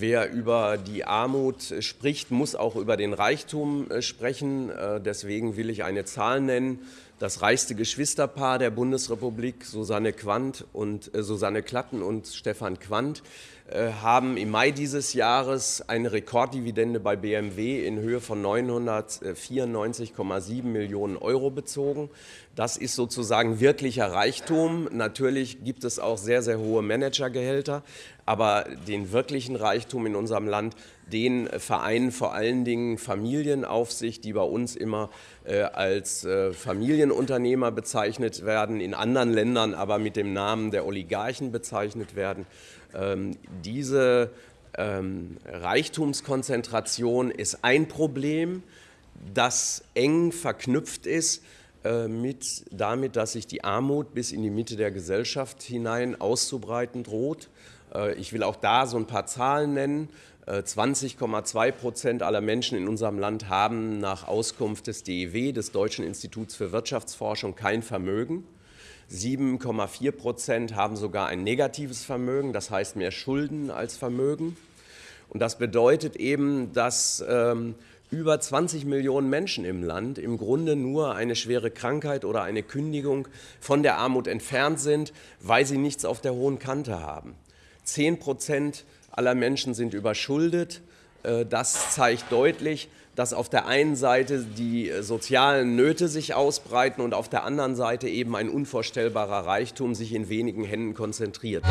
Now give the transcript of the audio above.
Wer über die Armut spricht, muss auch über den Reichtum äh, sprechen. Äh, deswegen will ich eine Zahl nennen. Das reichste Geschwisterpaar der Bundesrepublik, Susanne, Quandt und, äh, Susanne Klatten und Stefan Quandt, äh, haben im Mai dieses Jahres eine Rekorddividende bei BMW in Höhe von 994,7 Millionen Euro bezogen. Das ist sozusagen wirklicher Reichtum. Natürlich gibt es auch sehr, sehr hohe Managergehälter, aber den wirklichen Reichtum in unserem Land, den vereinen vor allen Dingen Familienaufsicht, die bei uns immer äh, als äh, Familienunternehmer bezeichnet werden, in anderen Ländern aber mit dem Namen der Oligarchen bezeichnet werden. Ähm, diese ähm, Reichtumskonzentration ist ein Problem, das eng verknüpft ist mit damit, dass sich die Armut bis in die Mitte der Gesellschaft hinein auszubreiten droht. Äh, ich will auch da so ein paar Zahlen nennen. 20,2 äh, Prozent aller Menschen in unserem Land haben nach Auskunft des DEW, des Deutschen Instituts für Wirtschaftsforschung, kein Vermögen. 7,4 Prozent haben sogar ein negatives Vermögen, das heißt mehr Schulden als Vermögen. Und das bedeutet eben, dass ähm, über 20 Millionen Menschen im Land im Grunde nur eine schwere Krankheit oder eine Kündigung von der Armut entfernt sind, weil sie nichts auf der hohen Kante haben. 10 Prozent aller Menschen sind überschuldet. Äh, das zeigt deutlich, dass auf der einen Seite die sozialen Nöte sich ausbreiten und auf der anderen Seite eben ein unvorstellbarer Reichtum sich in wenigen Händen konzentriert.